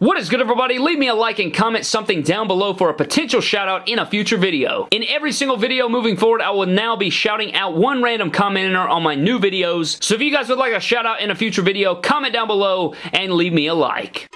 What is good everybody? Leave me a like and comment something down below for a potential shout out in a future video. In every single video moving forward, I will now be shouting out one random commenter on my new videos. So if you guys would like a shout out in a future video, comment down below and leave me a like.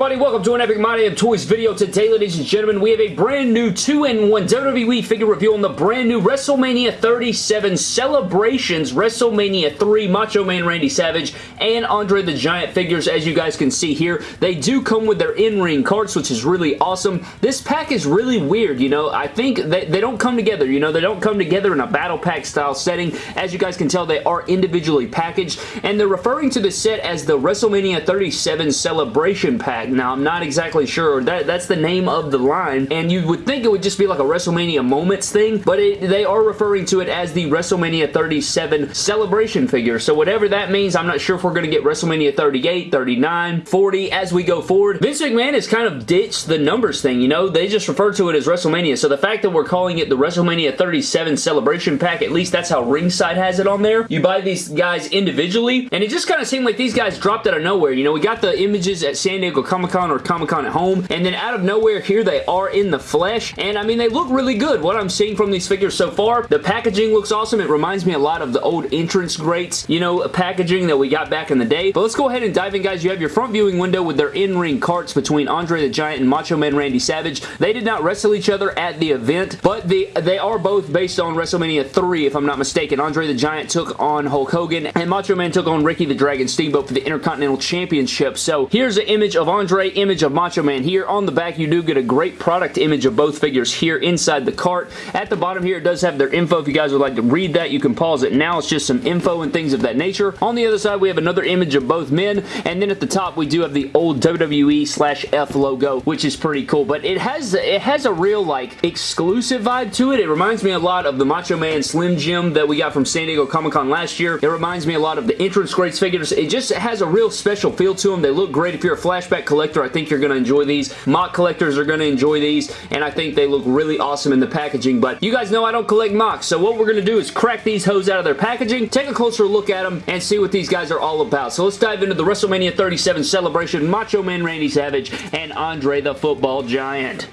Everybody? Welcome to an Epic My Damn Toys video. Today, ladies and gentlemen, we have a brand new 2-in-1 WWE figure review on the brand new WrestleMania 37 Celebrations WrestleMania 3 Macho Man Randy Savage and Andre the Giant figures. As you guys can see here, they do come with their in-ring cards, which is really awesome. This pack is really weird, you know. I think they, they don't come together, you know. They don't come together in a battle pack style setting. As you guys can tell, they are individually packaged, and they're referring to the set as the WrestleMania 37 Celebration Pack. Now, I'm not exactly sure. That, that's the name of the line, and you would think it would just be like a WrestleMania Moments thing, but it, they are referring to it as the WrestleMania 37 Celebration figure. So whatever that means, I'm not sure if we're going to get WrestleMania 38, 39, 40 as we go forward. Vince McMahon has kind of ditched the numbers thing, you know? They just refer to it as WrestleMania. So the fact that we're calling it the WrestleMania 37 Celebration Pack, at least that's how Ringside has it on there. You buy these guys individually, and it just kind of seemed like these guys dropped out of nowhere. You know, we got the images at San Diego Comic-Con or Comic-Con at home. And then out of nowhere, here they are in the flesh. And I mean, they look really good. What I'm seeing from these figures so far, the packaging looks awesome. It reminds me a lot of the old Entrance Greats, you know, packaging that we got back in the day. But let's go ahead and dive in, guys. You have your front viewing window with their in-ring carts between Andre the Giant and Macho Man Randy Savage. They did not wrestle each other at the event, but the, they are both based on WrestleMania 3, if I'm not mistaken. Andre the Giant took on Hulk Hogan, and Macho Man took on Ricky the Dragon Steamboat for the Intercontinental Championship. So here's an image of Andre, image of Macho Man here. On the back, you do get a great product image of both figures here inside the cart. At the bottom here, it does have their info. If you guys would like to read that, you can pause it now. It's just some info and things of that nature. On the other side, we have another image of both men, and then at the top, we do have the old WWE slash F logo, which is pretty cool, but it has it has a real, like, exclusive vibe to it. It reminds me a lot of the Macho Man Slim Jim that we got from San Diego Comic-Con last year. It reminds me a lot of the Entrance Greats figures. It just has a real special feel to them. They look great. If you're a flashback collector, I think you're going to enjoy these. MOC collectors are going to enjoy these, and I think they look really awesome in the packaging, but you guys know I don't collect MOCs, so what we're going to do is crack these hoes out of their packaging, take a closer look at them, and see what these guys are all about. So let's dive into the WrestleMania 37 celebration, Macho Man Randy Savage and Andre the Football Giant.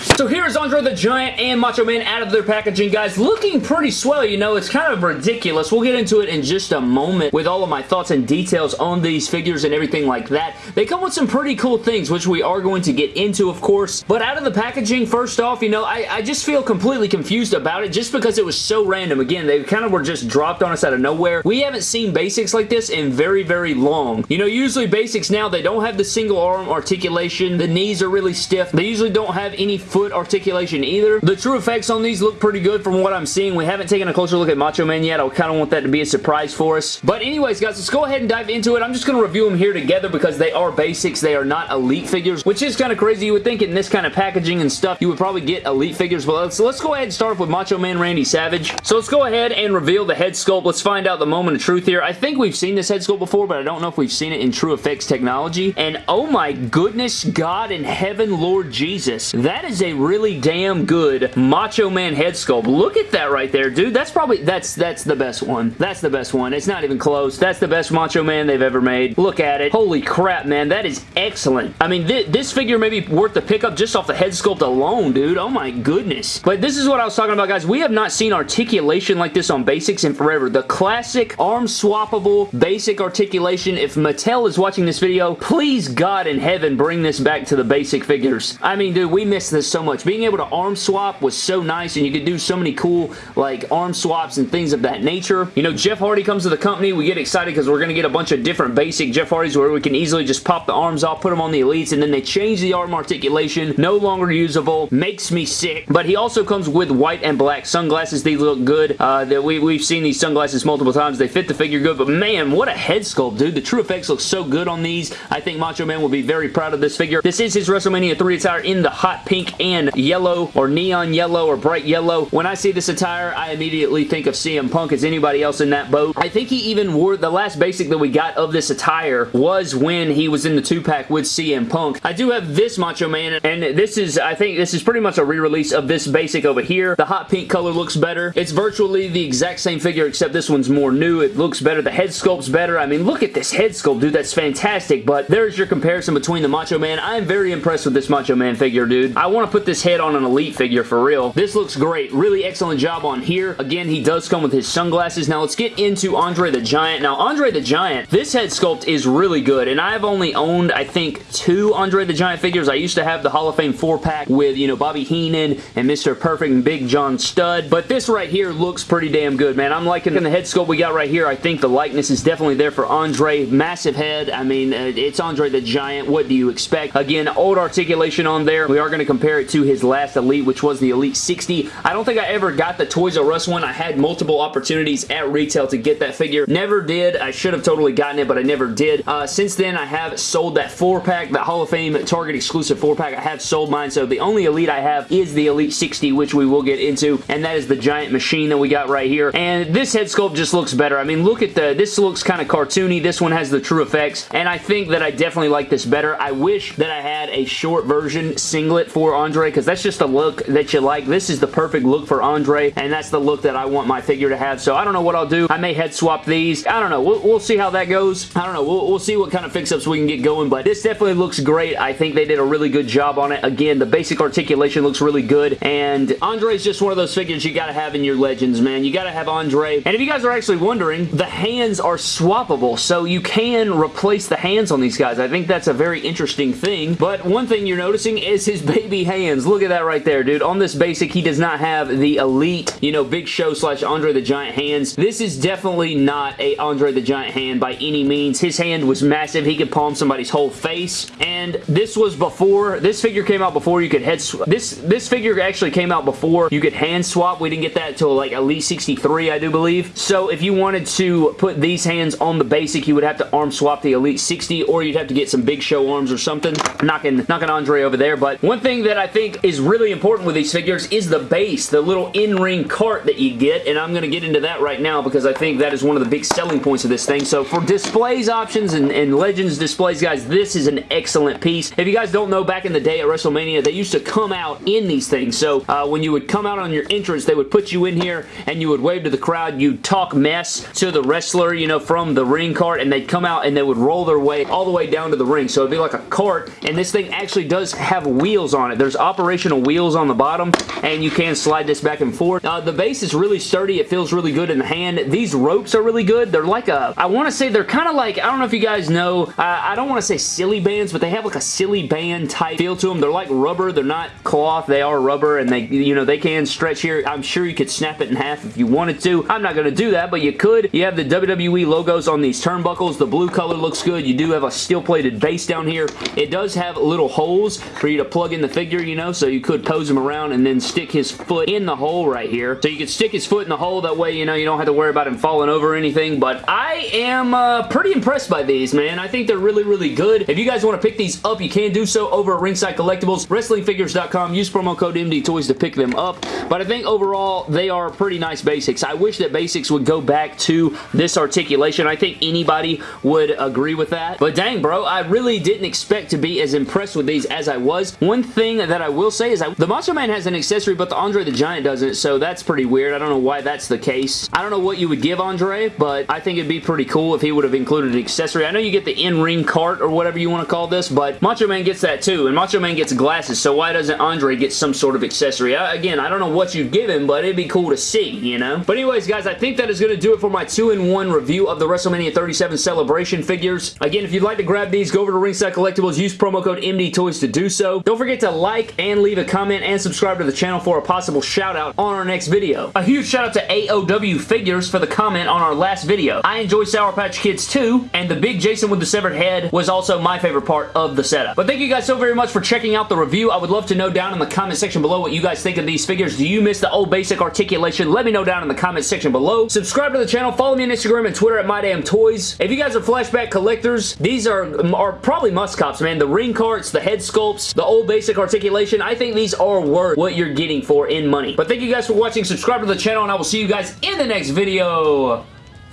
So here's Andre the Giant and Macho Man out of their packaging, guys. Looking pretty swell, you know. It's kind of ridiculous. We'll get into it in just a moment with all of my thoughts and details on these figures and everything like that. They come with some pretty cool things, which we are going to get into, of course. But out of the packaging, first off, you know, I, I just feel completely confused about it just because it was so random. Again, they kind of were just dropped on us out of nowhere. We haven't seen basics like this in very, very long. You know, usually basics now, they don't have the single arm articulation. The knees are really stiff. They usually don't have any foot articulation either. The true effects on these look pretty good from what I'm seeing. We haven't taken a closer look at Macho Man yet. I kind of want that to be a surprise for us. But anyways, guys, let's go ahead and dive into it. I'm just going to review them here together because they are basics. They are not elite figures, which is kind of crazy. You would think in this kind of packaging and stuff, you would probably get elite figures. But let's, let's go ahead and start off with Macho Man Randy Savage. So let's go ahead and reveal the head sculpt. Let's find out the moment of truth here. I think we've seen this head sculpt before, but I don't know if we've seen it in True Effects technology. And oh my goodness, God in heaven, Lord Jesus. That is a really damn good Macho Man head sculpt. Look at that right there, dude. That's probably, that's, that's the best one. That's the best one. It's not even close. That's the best Macho Man they've ever made. Look at it. Holy crap, man. That is excellent. I mean, th this figure may be worth the pickup just off the head sculpt alone, dude. Oh my goodness. But this is what I was talking about, guys. We have not seen articulation like this on basics in forever. The classic arm swappable basic articulation. If Mattel is watching this video, please God in heaven bring this back to the basic figures. I mean, dude, we miss this so much. Being able to arm swap was so nice and you could do so many cool like arm swaps and things of that nature. You know, Jeff Hardy comes to the company. We get excited because we're going to get a bunch of different basic Jeff Hardys where we can easily just pop the arms off, put them on the Elites, and then they change the arm articulation. No longer usable. Makes me sick. But he also comes with white and black sunglasses. These look good. Uh, that we, we've seen these sunglasses multiple times. They fit the figure good, but man, what a head sculpt, dude. The True Effects look so good on these. I think Macho Man will be very proud of this figure. This is his WrestleMania 3 attire in the hot pink and yellow or neon yellow or bright yellow. When I see this attire, I immediately think of CM Punk as anybody else in that boat. I think he even wore the last basic that we got of this attire was when he was in the two-pack with CM Punk. I do have this Macho Man, and this is, I think this is pretty much a re-release of this basic over here. The hot pink color looks better. It's virtually the exact same figure, except this one's more new. It looks better. The head sculpt's better. I mean, look at this head sculpt, dude. That's fantastic, but there's your comparison between the Macho Man. I'm very impressed with this Macho Man figure, dude. I want to put this head on an Elite figure for real. This looks great. Really excellent job on here. Again, he does come with his sunglasses. Now, let's get into Andre the Giant. Now, Andre the Giant, this head sculpt is really good, and I've only owned, I think, two Andre the Giant figures. I used to have the Hall of Fame 4-pack with, you know, Bobby Heenan and Mr. Perfect and Big John Studd, but this right here looks pretty damn good, man. I'm liking the head sculpt we got right here. I think the likeness is definitely there for Andre. Massive head. I mean, uh, it's Andre the Giant. What do you expect? Again, old articulation on there. We are going to compare it to his last Elite, which was the Elite 60. I don't think I ever got the Toys R Us one. I had multiple opportunities at retail to get that figure. Never did. I should have totally gotten it, but I never did. Uh, since then, I have sold that 4-pack, that Hall of Fame Target exclusive 4-pack. I have sold mine, so the only Elite I have is the Elite 60, which we will get into, and that is the giant machine that we got right here. And this head sculpt just looks better. I mean, look at the, this looks kind of cartoony. This one has the true effects, and I think that I definitely like this better. I wish that I had a short version singlet for Andre, because that's just a look that you like. This is the perfect look for Andre, and that's the look that I want my figure to have, so I don't know what I'll do. I may head swap these. I don't know. We'll, we'll see how that goes. I don't know. We'll, we'll see what kind of fix-ups we can get going, but this definitely looks great. I think they did a really good job on it. Again, the basic articulation looks really good, and Andre's just one of those figures you gotta have in your Legends, man. You gotta have Andre. And if you guys are actually wondering, the hands are swappable, so you can replace the hands on these guys. I think that's a very interesting thing, but one thing you're noticing is his baby hands. Look at that right there, dude. On this basic, he does not have the elite, you know, Big Show slash Andre the Giant hands. This is definitely not a Andre the Giant hand by any means. His hand was massive. He could palm somebody's whole face, and this was before, this figure came out before you could head This, this figure actually came out before you could hand swap. We didn't get that until like Elite 63, I do believe. So if you wanted to put these hands on the basic, you would have to arm swap the Elite 60, or you'd have to get some Big Show arms or something. Knocking, knocking Andre over there, but one thing that I think is really important with these figures is the base, the little in-ring cart that you get, and I'm going to get into that right now because I think that is one of the big selling points of this thing. So for displays options and, and Legends displays, guys, this is an excellent piece. If you guys don't know, back in the day at WrestleMania, they used to come out in these things. So uh, when you would come out on your entrance, they would put you in here and you would wave to the crowd. You'd talk mess to the wrestler, you know, from the ring cart, and they'd come out and they would roll their way all the way down to the ring. So it'd be like a cart, and this thing actually does have wheels on it. There's operational wheels on the bottom, and you can slide this back and forth. Uh, the base is really sturdy. It feels really good in the hand. These ropes are really good. They're like a, I want to say they're kind of like, I don't know if you guys know, uh, I don't want to say Silly Bandz, but they have like a Silly Bandz type feel to them. They're like rubber. They're not cloth. They are rubber, and they, you know, they can stretch here. I'm sure you could snap it in half if you wanted to. I'm not going to do that, but you could. You have the WWE logos on these turnbuckles. The blue color looks good. You do have a steel-plated base down here. It does have little holes for you to plug in the figure, you know, so you could pose him around and then stick his foot in the hole right here. So you could stick his foot in the hole. That way, you know, you don't have to worry about him falling over or anything, but I am uh, pretty impressed by these, man. I think they're really, really good. If you guys want to pick these up, you can do so over at Ringside Collectibles, WrestlingFigures.com. Use promo code MD Toys to pick them up, but I think overall, they are pretty nice basics. I wish that basics would go back to this articulation. I think anybody would agree with that, but dang, bro, I really didn't expect to be as impressed with these as I was. One thing that I will say is that the Macho Man has an accessory, but the Andre the Giant doesn't, so that's pretty weird. I don't know why that's the case. I don't know what you would give Andre, but I think it'd be pretty cool if he would have included an accessory. I know you get the in-ring cart or whatever you want to call this, but Macho Man gets that too, and Macho Man gets glasses, so why doesn't Andre get some sort of accessory? I, again, I don't know what you'd give him, but it'd be cool to see, you know? But anyways, guys, I think that is going to do it for my 2-in-1 review of the WrestleMania 37 Celebration figures. Again, if you'd like to grab these, go over to Ringside Collectibles, use promo code MDTOYS to do so. Don't forget to like and leave a comment and subscribe to the channel for a possible shout out on our next video. A huge shout out to AOW Figures for the comment on our last video. I enjoy Sour Patch Kids too, and the big Jason with the severed head was also my favorite part of the setup. But thank you guys so very much for checking out the review. I would love to know down in the comment section below what you guys think of these figures. Do you miss the old basic articulation? Let me know down in the comment section below. Subscribe to the channel. Follow me on Instagram and Twitter at MyDamnToys. If you guys are flashback collectors, these are, are probably must cops, man. The ring carts, the head sculpts, the old basic articulation articulation. I think these are worth what you're getting for in money. But thank you guys for watching. Subscribe to the channel, and I will see you guys in the next video.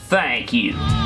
Thank you.